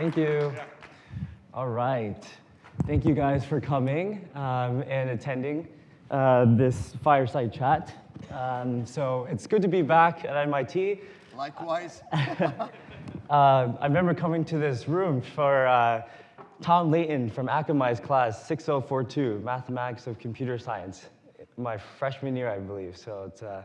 Thank you. All right. Thank you guys for coming um, and attending uh, this fireside chat. Um, so it's good to be back at MIT. Likewise. uh, I remember coming to this room for uh, Tom Leighton from Akamai's class 6042, Mathematics of Computer Science, my freshman year, I believe. So it's, uh,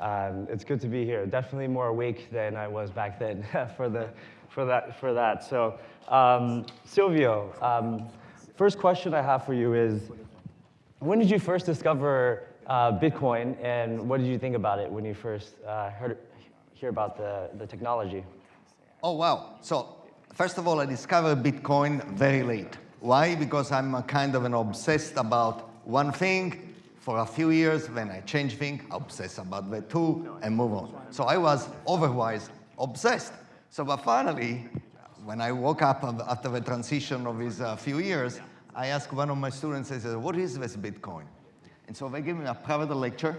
um, it's good to be here. Definitely more awake than I was back then for, the, for, that, for that. So um, Silvio, um, first question I have for you is, when did you first discover uh, Bitcoin, and what did you think about it when you first uh, heard hear about the, the technology? Oh, wow. So first of all, I discovered Bitcoin very late. Why? Because I'm a kind of an obsessed about one thing for a few years. then I change thing, obsess about the two, and move on. So I was otherwise obsessed. So but finally, when I woke up after the transition of these uh, few years, I asked one of my students, I said, what is this Bitcoin? And so they gave me a private lecture,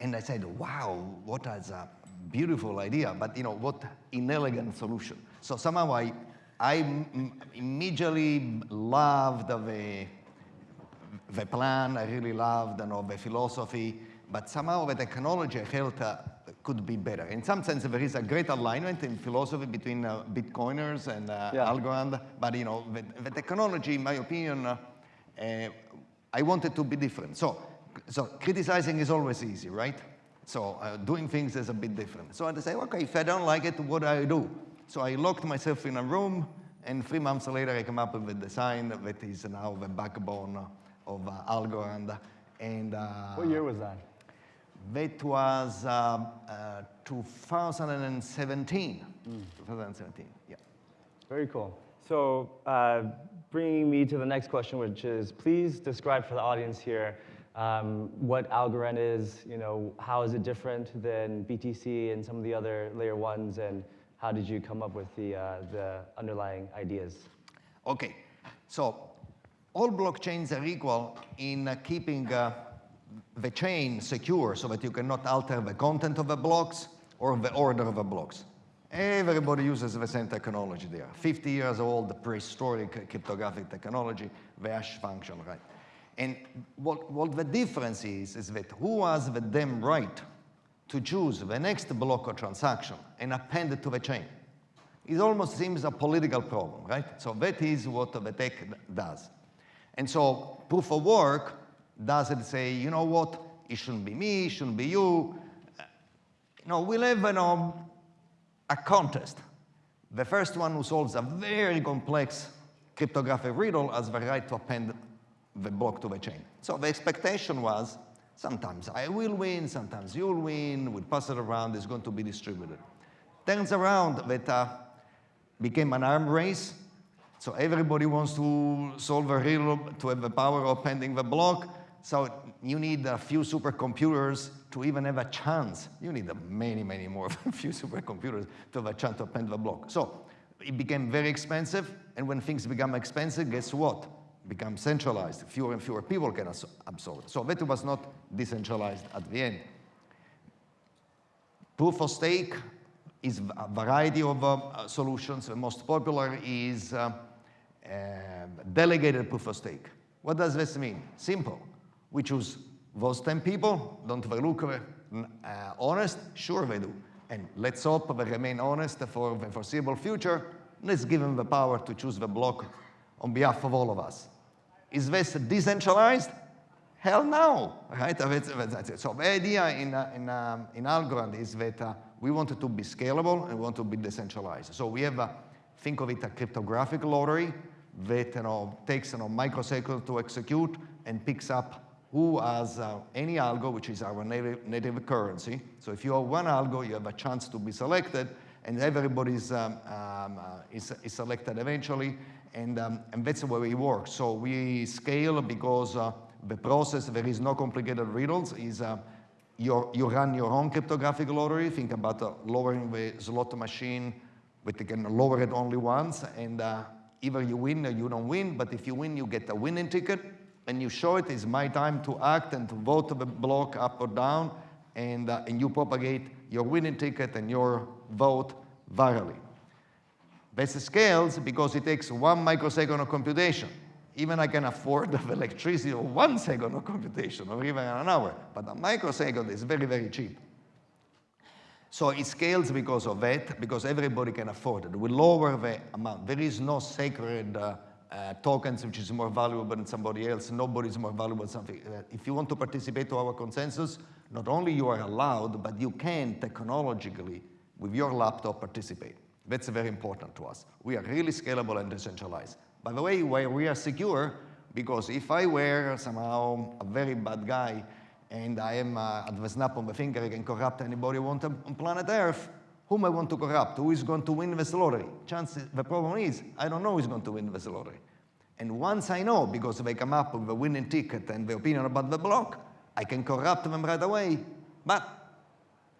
and I said, wow, what is a beautiful idea, but you know, what inelegant solution. So somehow I, I immediately loved the, the plan, I really loved you know, the philosophy, but somehow the technology felt uh, could be better. In some sense, there is a great alignment in philosophy between uh, Bitcoiners and uh, yeah. Algorand, but you know, the, the, technology, in my opinion, uh, uh, I wanted to be different. So, so criticizing is always easy, right? So uh, doing things is a bit different. So I say, okay, if I don't like it, what do I do? So I locked myself in a room, and three months later, I come up with a design that is now the backbone of uh, Algorand. And what year was that? That was uh, uh, 2017. Mm. 2017, yeah. Very cool. So uh, bringing me to the next question, which is please describe for the audience here um, what Algorand is, you know, how is it different than BTC and some of the other layer ones, and how did you come up with the, uh, the underlying ideas? Okay, so all blockchains are equal in uh, keeping uh, the chain secure so that you cannot alter the content of the blocks or the order of the blocks. Everybody uses the same technology there. 50 years old, prehistoric cryptographic technology, the hash function, right? And what, what the difference is, is that who has the damn right to choose the next block or transaction and append it to the chain? It almost seems a political problem, right? So that is what the tech does. And so proof of work doesn't say, you know what, it shouldn't be me, it shouldn't be you. No, we'll have you know, a contest. The first one who solves a very complex cryptographic riddle has the right to append the block to the chain. So the expectation was, sometimes I will win, sometimes you'll win, we'll pass it around, it's going to be distributed. Turns around that uh, became an arm race, so everybody wants to solve a riddle to have the power of appending the block, so you need a few supercomputers to even have a chance. You need many, many more, few supercomputers to have a chance to append the block. So it became very expensive, and when things become expensive, guess what? Become centralized. Fewer and fewer people can absorb it. So that was not decentralized at the end. Proof of stake is a variety of uh, solutions. The most popular is uh, uh, delegated proof of stake. What does this mean? Simple. We choose those 10 people, don't they look uh, honest? Sure they do. And let's hope they remain honest for the foreseeable future. Let's give them the power to choose the block on behalf of all of us. Is this decentralized? Hell no, right? So the idea in, uh, in, um, in Algorand is that uh, we want it to be scalable and we want to be decentralized. So we have, a, think of it a cryptographic lottery that you know, takes you know, microseconds to execute and picks up who has uh, any algo, which is our native, native currency. So if you have one algo, you have a chance to be selected, and everybody is, um, um, uh, is, is, selected eventually, and, um, and that's the way we work. So we scale because uh, the process, there is no complicated riddles, is uh, you you run your own cryptographic lottery, think about uh, lowering the slot machine, but you can lower it only once, and uh, either you win or you don't win, but if you win, you get a winning ticket, and you show it is my time to act and to vote the block up or down, and, uh, and you propagate your winning ticket and your vote virally. This scales because it takes one microsecond of computation. Even I can afford the electricity of one second of computation or even an hour, but a microsecond is very, very cheap. So it scales because of that, because everybody can afford it. We lower the amount. There is no sacred uh, uh, tokens which is more valuable than somebody else. Nobody is more valuable than something. Uh, if you want to participate to our consensus, not only you are allowed, but you can technologically, with your laptop, participate. That's very important to us. We are really scalable and decentralized. By the way, where we are secure, because if I were somehow a very bad guy and I am uh, at the snap of the finger, I can corrupt anybody want on planet Earth, whom I want to corrupt, who is going to win this lottery. Chances, the problem is, I don't know who is going to win this lottery. And once I know, because they come up with the winning ticket and the opinion about the block, I can corrupt them right away. But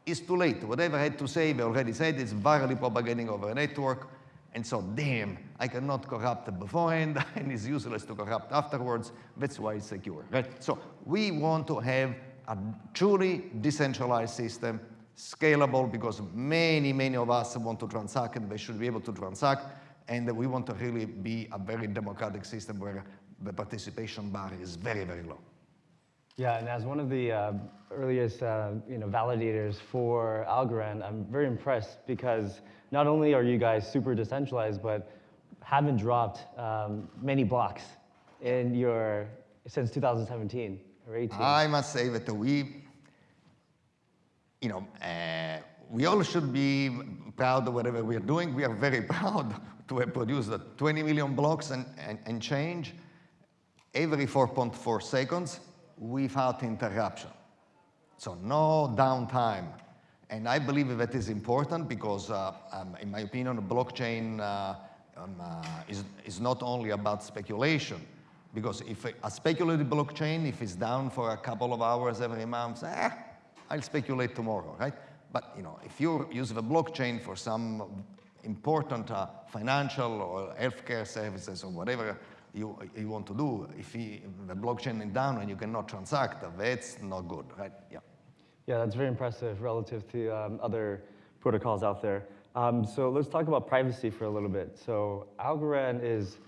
it's too late. Whatever I had to say, they already said it's virally propagating over a network. And so, damn, I cannot corrupt beforehand, and it's useless to corrupt afterwards. That's why it's secure, right? So we want to have a truly decentralized system, scalable, because many, many of us want to transact, and they should be able to transact. And we want to really be a very democratic system where the participation bar is very, very low. Yeah, and as one of the uh, earliest uh, you know, validators for Algorand, I'm very impressed because not only are you guys super decentralized, but haven't dropped um, many blocks in your, since 2017 or 18. I must say that we, you know, uh, we all should be proud of whatever we are doing. We are very proud to have produced 20 million blocks and, and, and change every 4.4 seconds without interruption. So no downtime. And I believe that is important because, uh, um, in my opinion, blockchain uh, um, uh, is, is not only about speculation. Because if a, a, speculative blockchain, if it's down for a couple of hours every month, eh, I'll speculate tomorrow, right? But you know, if you use the blockchain for some important uh, financial or healthcare services or whatever you, you want to do, if, he, the blockchain is down and you cannot transact, that's not good, right? Yeah. Yeah, that's very impressive relative to um, other protocols out there. Um, so let's talk about privacy for a little bit. So Algorand is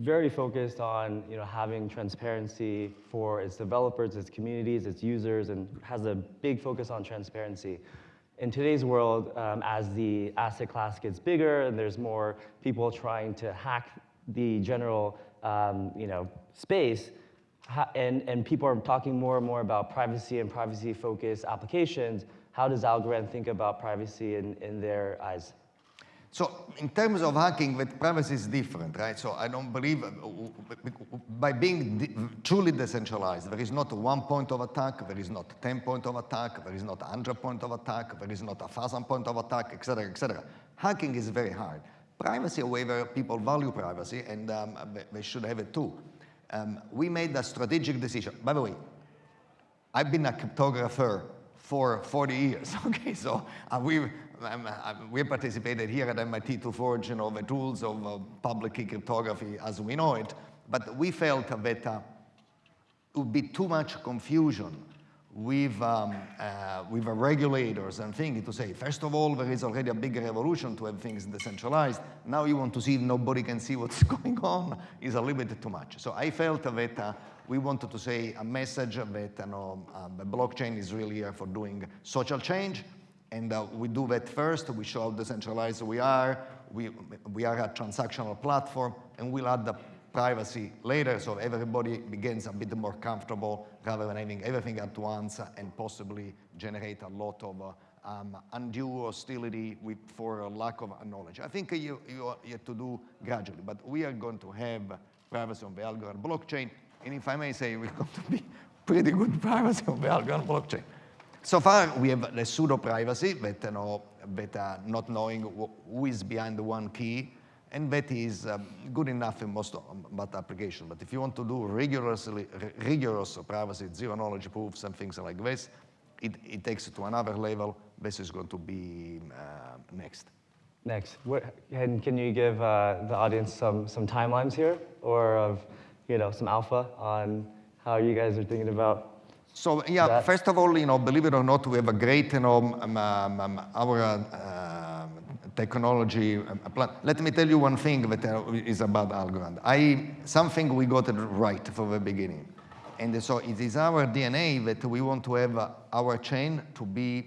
very focused on you know, having transparency for its developers, its communities, its users, and has a big focus on transparency. In today's world, um, as the asset class gets bigger and there's more people trying to hack the general um, you know, space, and, and people are talking more and more about privacy and privacy-focused applications. How does Algorand think about privacy in, in their eyes? So in terms of hacking, that privacy is different, right? So I don't believe, uh, by being truly decentralized, there is not one point of attack, there is not 10 point of attack, there is not 100 point of attack, there is not a 1,000 point of attack, etc., etc. Hacking is very hard. Privacy, however, people value privacy, and um, they should have it too um, we made a strategic decision. By the way, I've been a cryptographer for 40 years, okay? So uh, we, um, uh, we participated here at MIT to forge you know, the tools of uh, public key cryptography as we know it, but we felt that uh, it would be too much confusion with, um, uh, with the regulators and things to say, first of all, there is already a big revolution to have things decentralized. Now you want to see if nobody can see what's going on is a little bit too much. So I felt that uh, we wanted to say a message that you know, uh, the blockchain is really here for doing social change. And uh, we do that first. We show how decentralized we are. We, we are a transactional platform, and we'll add the privacy later, so everybody begins a bit more comfortable rather than having everything at once and possibly generate a lot of uh, um, undue hostility with, for lack of knowledge. I think you, you, you have to do gradually, but we are going to have privacy on the Algorand blockchain, and if I may say, we're going to be pretty good privacy on the Algorand blockchain. So far, we have the pseudo privacy, that, you know, that uh, not knowing who is behind the one key, and that is um, good enough in most but applications. But if you want to do rigorously, rigorous privacy, zero knowledge proofs and things like this, it, it takes it to another level. This is going to be uh, next. Next. And can you give uh, the audience some, some timelines here or of, you know, some alpha on how you guys are thinking about so yeah, first of all, you know, believe it or not, we have a great, you know, um, um, um our uh, technology. Uh, Let me tell you one thing that uh, is about Algorand. I, something we got it right from the beginning. And so it is our DNA that we want to have uh, our chain to be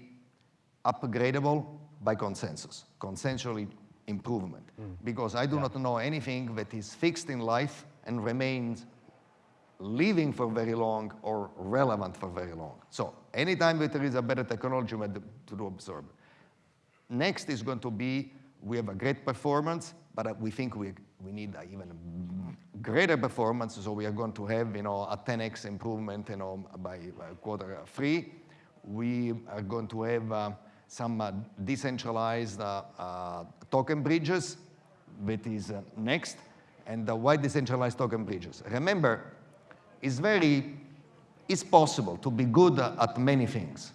upgradable by consensus, consensually improvement. Mm. Because I do yeah. not know anything that is fixed in life and remains living for very long or relevant for very long. So anytime that there is a better technology, to do absorb. Next is going to be, we have a great performance, but we think we, we need even greater performance, so we are going to have, you know, a 10x improvement, you know, by, quarter three. We are going to have uh, some uh, decentralized uh, uh token bridges, that is uh, next. And why decentralized token bridges? Remember, it's very, it's possible to be good at many things.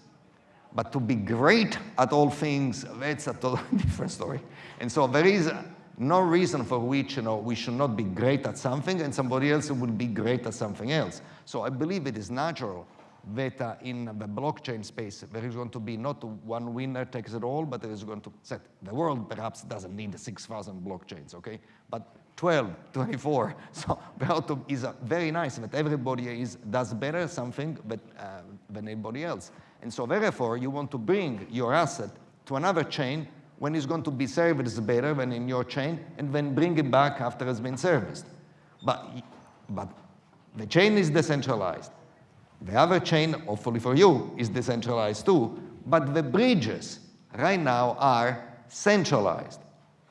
But to be great at all things, that's a totally different story. And so there is no reason for which you know, we should not be great at something and somebody else will be great at something else. So I believe it is natural that uh, in the blockchain space, there is going to be not one winner takes it all, but there is going to set, the world perhaps doesn't need 6,000 blockchains, okay? But 12, 24. So Berto is very nice but everybody is, does better something but, uh, than anybody else. And so therefore, you want to bring your asset to another chain when it's going to be serviced better than in your chain, and then bring it back after it's been serviced. But, but the chain is decentralized. The other chain, hopefully for you, is decentralized too, but the bridges right now are centralized.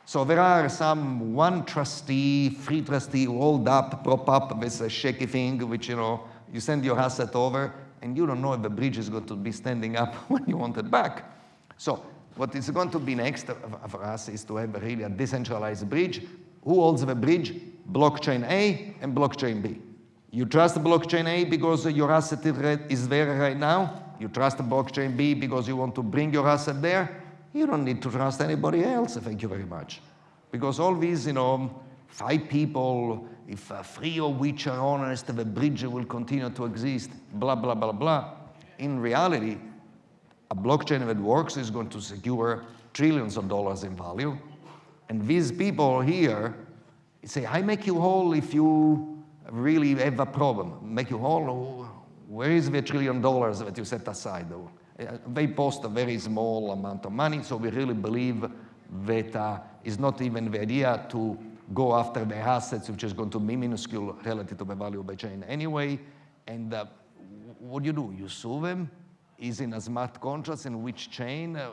So there are some one trustee, free trustee rolled up, prop up with a shaky thing, which, you know, you send your asset over, and you don't know if the bridge is going to be standing up when you want it back. So what is going to be next for us is to have really a decentralized bridge. Who holds the bridge? Blockchain A and blockchain B. You trust blockchain A because your asset is there right now. You trust blockchain B because you want to bring your asset there. You don't need to trust anybody else, thank you very much. Because all these, you know, five people, if uh, three of which are honest, the bridge will continue to exist, blah, blah, blah, blah. In reality, a blockchain that works is going to secure trillions of dollars in value. And these people here say, I make you whole if you really have a problem. Make you whole, where is the trillion dollars that you set aside? Uh, they post a very small amount of money, so we really believe that uh, it's not even the idea to go after the assets, which is going to be minuscule relative to the value of the chain anyway. And uh, what do you do? You sue them? Is in a smart contract in which chain? Uh,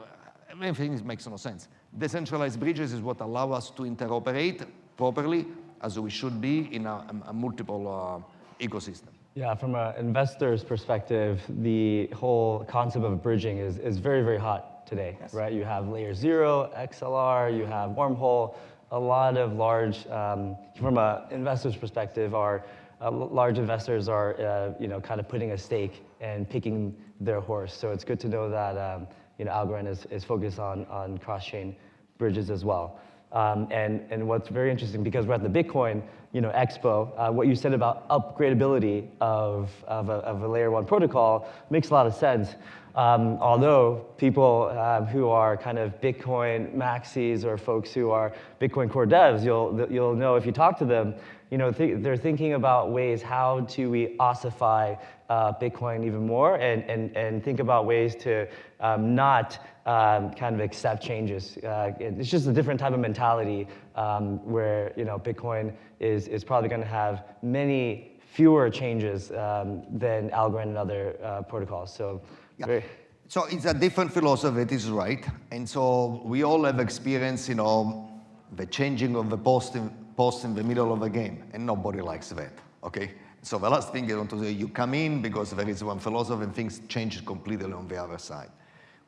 everything makes no sense. Decentralized bridges is what allow us to interoperate properly as we should be in a, a multiple uh, ecosystem. Yeah, from an investor's perspective, the whole concept of bridging is, is very, very hot today, yes. right? You have layer zero, Axelar, you have wormhole, a lot of large, um, from an investor's perspective, are uh, large investors are, uh, you know, kind of putting a stake and picking their horse. So it's good to know that, um, you know, Algorand is, is focused on, on cross-chain bridges as well. Um, and, and what's very interesting, because we're at the Bitcoin you know, Expo, uh, what you said about upgradability of, of, a, of a layer one protocol makes a lot of sense. Um, although people uh, who are kind of Bitcoin maxis or folks who are Bitcoin core devs, you'll, you'll know if you talk to them, you know, th they're thinking about ways how do we ossify uh, Bitcoin even more and, and, and think about ways to um, not um, kind of accept changes. Uh, it's just a different type of mentality um, where, you know, Bitcoin is, is probably going to have many fewer changes um, than Algorand and other uh, protocols. So, yeah. So it's a different philosophy, it is right. And so we all have experience, you know, the changing of the post post in the middle of a game, and nobody likes that, okay? So the last thing I want to say, you come in because there is one philosophy and things change completely on the other side.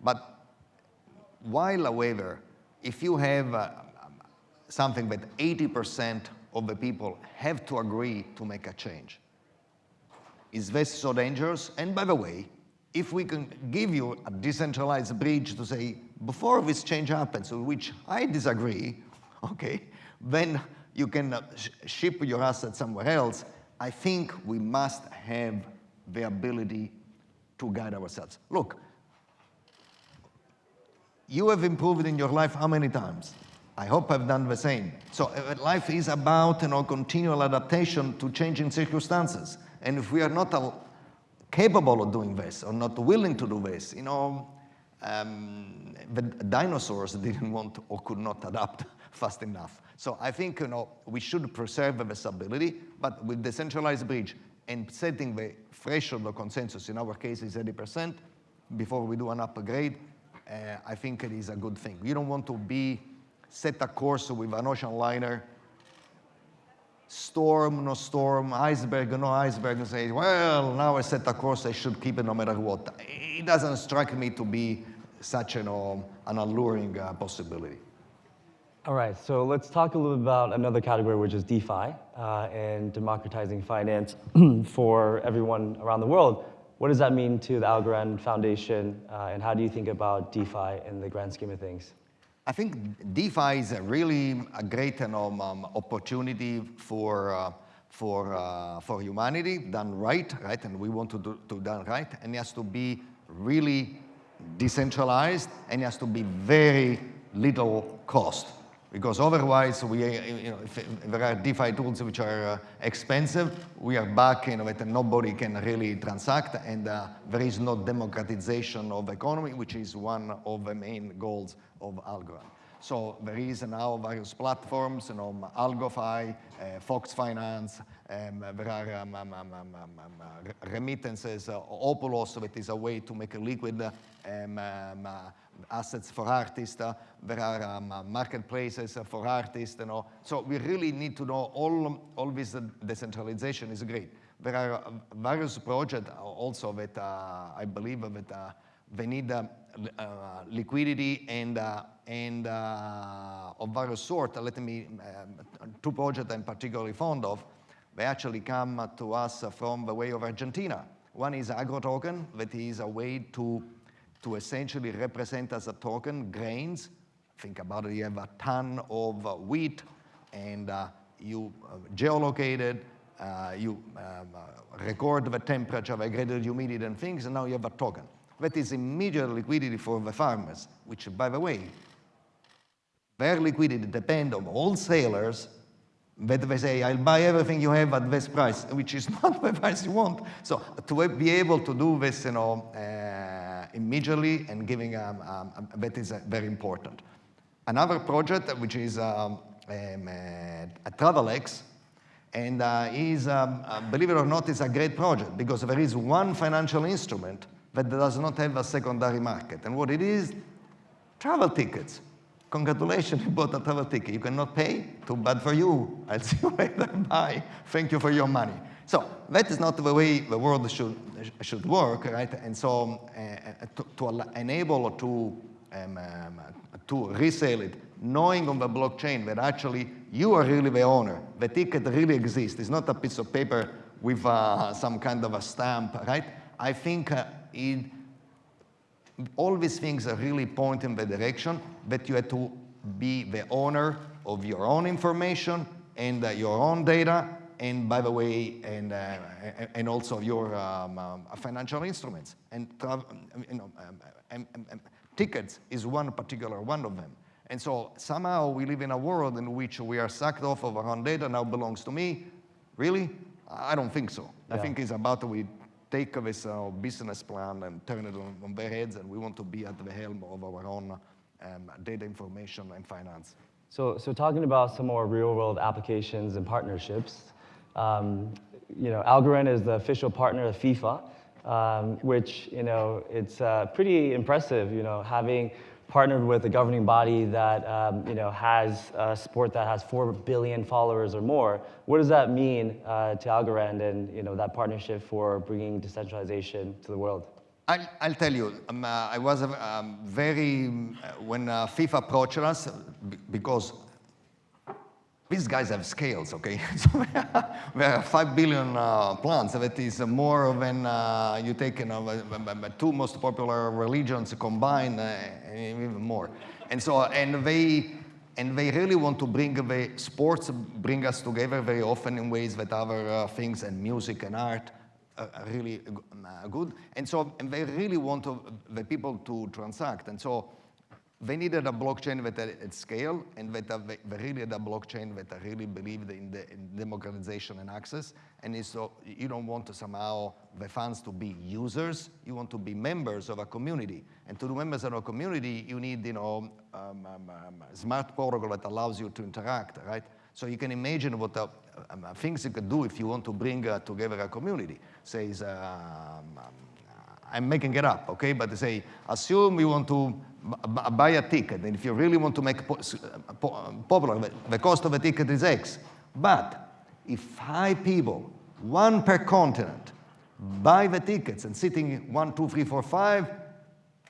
But while, however, if you have uh, something that 80% of the people have to agree to make a change, is this so dangerous? And by the way, if we can give you a decentralized bridge to say, before this change happens, which I disagree, okay, then you can uh, sh ship your assets somewhere else, I think we must have the ability to guide ourselves. Look, you have improved in your life how many times? I hope I've done the same. So uh, life is about you know, continual adaptation to changing circumstances. And if we are not uh, capable of doing this or not willing to do this, you know, um, the dinosaurs didn't want or could not adapt fast enough. So I think you know, we should preserve this ability, but with decentralized bridge and setting the threshold of consensus, in our case is 80%, before we do an upgrade, uh, I think it is a good thing. You don't want to be set a course with an ocean liner, storm, no storm, iceberg, no iceberg, and say, well, now I set a course, I should keep it no matter what. It doesn't strike me to be such know, an alluring uh, possibility. All right, so let's talk a little bit about another category, which is DeFi uh, and democratizing finance for everyone around the world. What does that mean to the Algorand Foundation, uh, and how do you think about DeFi in the grand scheme of things? I think DeFi is a really a great um, um, opportunity for, uh, for, uh, for humanity done right, right? And we want to do, to done right. And it has to be really decentralized and it has to be very little cost because otherwise we, you know, if, there are DeFi tools which are uh, expensive, we are back in it and nobody can really transact and uh, there is no democratization of economy, which is one of the main goals of Algorand. So there is now various platforms, you know, AlgoFi, uh, Folks Finance, um, there are um, um, um, um, um remittances, uh, Opulous, that is a way to make a liquid uh, assets for artists. Uh, there are um, uh, marketplaces for artists. You know. So we really need to know all, all this decentralization is great. There are various projects also that I believe that they need uh, liquidity and, uh, and uh, of various sort. Let me, two projects I'm particularly fond of, they actually come to us from the way of Argentina. One is AgroToken, that is a way to to essentially represent as a token grains. Think about it, you have a ton of uh, wheat and uh, you uh, geolocate it, uh, you um, uh, record the temperature, the graded humidity and things, and now you have a token. That is immediate liquidity for the farmers, which, by the way, their liquidity depends on wholesalers that they say, I'll buy everything you have at this price, which is not the price you want. So to be able to do this, you know, uh, immediately and giving, um, um, that is uh, very important. Another project, which is um, um, uh, TravelX, and uh, is, um, uh, believe it or not, is a great project because there is one financial instrument that does not have a secondary market. And what it is, travel tickets. Congratulations, you bought a travel ticket. You cannot pay? Too bad for you. I'll see you later. Bye. Thank you for your money. So that is not the way the world should, should work, right? And so uh, to, to, enable to, um, um, to resell it, knowing on the blockchain that actually you are really the owner, the ticket really exists. It's not a piece of paper with uh, some kind of a stamp, right? I think uh, it, all these things are really point in the direction that you have to be the owner of your own information and uh, your own data, and by the way, and, uh, and also your um, um, financial instruments. And you know, um, um, um, tickets is one particular one of them. And so somehow we live in a world in which we are sucked off of our own data now belongs to me. Really? I don't think so. Yeah. I think it's about we take this uh, business plan and turn it on, on, their heads, and we want to be at the helm of our own um, data information and finance. So, so talking about some more real-world applications and partnerships, um, you know, Algorand is the official partner of FIFA, um, which, you know, it's uh, pretty impressive, you know, having partnered with a governing body that um, you know, has a sport that has 4 billion followers or more. What does that mean uh, to Algorand and you know, that partnership for bringing decentralization to the world? I'll, I'll tell you, um, uh, I was um, very, uh, when uh, FIFA approached us, because these guys have scales, okay? so we have 5 billion uh, plants. That is more than uh, you take you know, two most popular religions combined, uh, even more. And so, and they, and they really want to bring the sports, bring us together very often in ways that other uh, things and music and art are really uh, good. And so, and they really want to, the people to transact. And so, they needed a blockchain that at, scale and that they, really a blockchain that really believed in, the, in democratization and access. And so you don't want to somehow the funds to be users, you want to be members of a community. And to be members of a community, you need you know, um, um, um, smart protocol that allows you to interact, right? So you can imagine what uh, um, things you could do if you want to bring uh, together a community. Says, um, um, I'm making it up, okay? But they say, assume you want to buy a ticket, and if you really want to make po po popular, the, the cost of a ticket is X. But if five people, one per continent, buy the tickets and sitting one, two, three, four, five,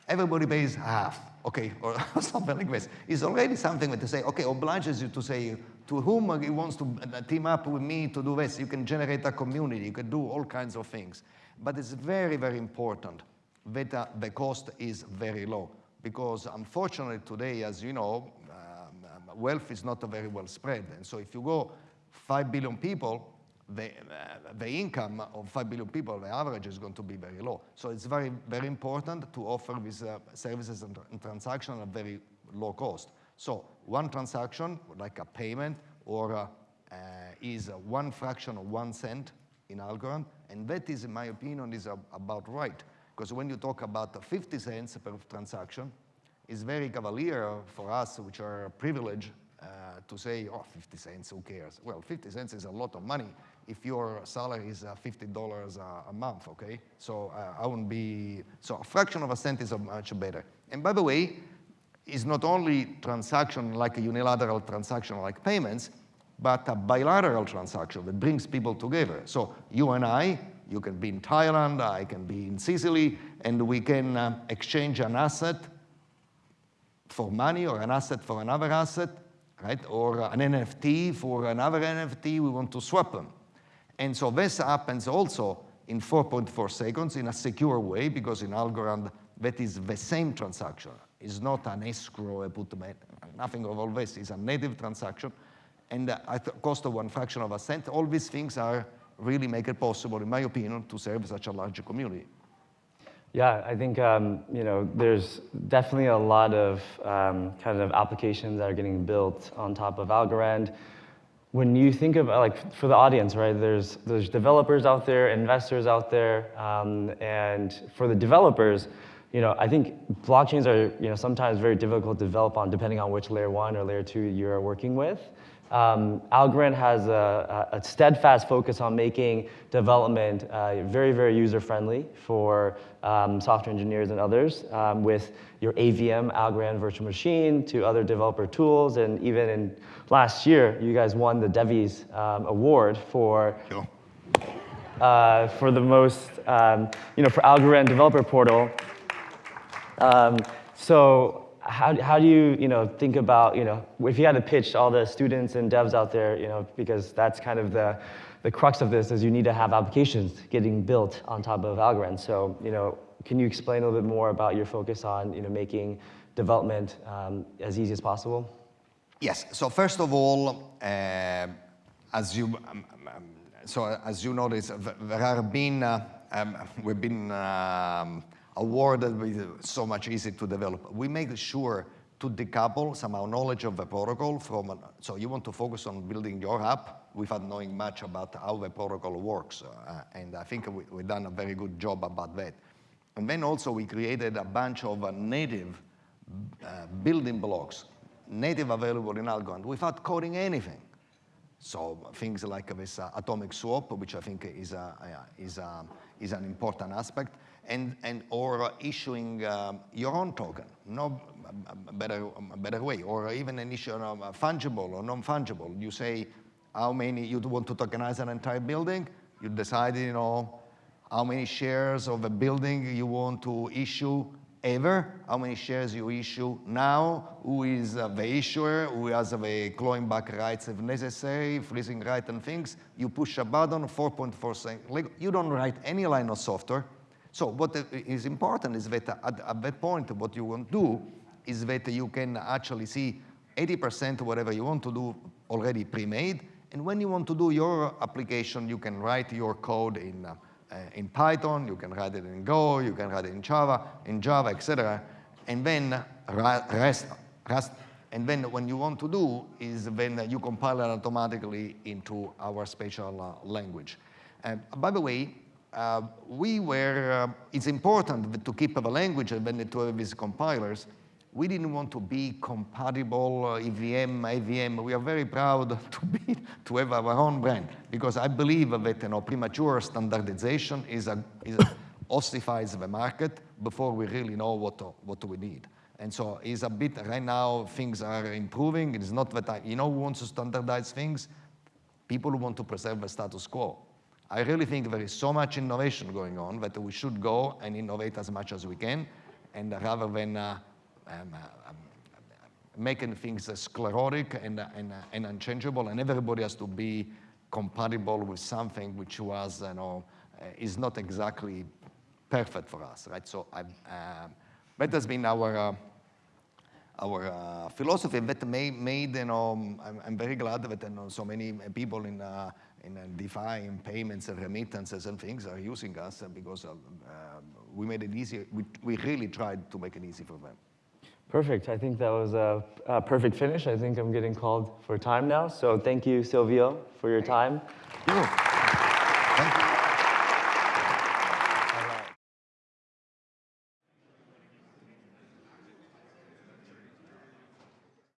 everybody pays half, okay, or something like this. It's already something that they say, okay, obliges you to say to whom he wants to uh, team up with me to do this. You can generate a community, you can do all kinds of things. But it's very, very important that uh, the cost is very low because unfortunately today, as you know, um, um, wealth is not very well spread. And so if you go 5 billion people, the, uh, the income of 5 billion people, the average is going to be very low. So it's very, very important to offer these uh, services and, and transactions at very low cost. So one transaction, like a payment, or uh, uh, is one fraction of one cent in Algorand, and that is, in my opinion, is about right. Because when you talk about 50 cents per transaction, it's very cavalier for us, which are privileged, uh, to say, oh, 50 cents, who cares? Well, 50 cents is a lot of money if your salary is uh, $50 a, a, month, okay? So uh, I wouldn't be, so a fraction of a cent is much better. And by the way, it's not only transaction like a unilateral transaction like payments, but a bilateral transaction that brings people together. So you and I, you can be in Thailand, I can be in Sicily, and we can uh, exchange an asset for money or an asset for another asset, right? Or an NFT for another NFT, we want to swap them. And so this happens also in 4.4 seconds in a secure way because in Algorand that is the same transaction. It's not an escrow, a put nothing of all this. It's a native transaction and at cost of one fraction of a cent. All these things are really make it possible, in my opinion, to serve such a large community. Yeah, I think um, you know there's definitely a lot of um, kind of applications that are getting built on top of Algorand. When you think about like for the audience, right? There's there's developers out there, investors out there, um, and for the developers, you know, I think blockchains are you know sometimes very difficult to develop on, depending on which layer one or layer two you're working with. Um, Algorand has a, a, steadfast focus on making development uh, very, very user-friendly for um, software engineers and others um, with your AVM, Algorand Virtual Machine, to other developer tools. And even in last year, you guys won the Devies um, Award for, sure. uh, for the most, um, you know, for Algorand Developer Portal. Um, so how, how do you, you know, think about, you know, if you had to pitch all the students and devs out there, you know, because that's kind of the, the crux of this is you need to have applications getting built on top of Algorand. So, you know, can you explain a little bit more about your focus on, you know, making development um, as easy as possible? Yes, so first of all, uh, as you, um, um, so as you notice, there have been, uh, um, we've been um, awarded with so much easy to develop. We make sure to decouple somehow knowledge of the protocol from, so you want to focus on building your app without knowing much about how the protocol works. Uh, and I think we, have done a very good job about that. And then also we created a bunch of uh, native uh, building blocks, native available in Algorand without coding anything. So things like this uh, atomic swap, which I think is, a, is, a, is an important aspect and, and or issuing um, your own token, no better, better way, or even an issue of fungible or non-fungible. You say how many, you want to tokenize an entire building, you decide, you know, how many shares of a building you want to issue ever, how many shares you issue now, who is uh, the issuer, who has the clawing back rights if necessary, freezing right and things. You push a button, 4.4 seconds. You don't write any line of software. So what is important is that at, at that point, what you want to do is that you can actually see 80% whatever you want to do already pre-made. And when you want to do your application, you can write your code in, uh, in Python, you can write it in Go, you can write it in Java, in Java, etc. and then rest, rest, and then when you want to do is when you compile it automatically into our special uh, language. Uh, by the way, we were, uh, it's important to keep the language and to have these compilers. We didn't want to be compatible uh, EVM, AVM. We are very proud to, be, to have our own brand because I believe that you know, premature standardization is a, is a ossifies the market before we really know what, what we need. And so it's a bit, right now, things are improving. It's not that I, you know who wants to standardize things? People who want to preserve the status quo. I really think there is so much innovation going on that we should go and innovate as much as we can, and rather than uh, um, uh, um, making things sclerotic and, uh, and, uh, and unchangeable, and everybody has to be compatible with something which was, you know, uh, is not exactly perfect for us, right? So I, um, that has been our uh, our uh, philosophy that made, you know, I'm, I'm very glad that you know, so many people in, uh, in uh, DeFi, in payments and remittances and things are using us because of, uh, we made it easy. We, we really tried to make it easy for them. Perfect. I think that was a, a perfect finish. I think I'm getting called for time now. So thank you, Silvio, for your time.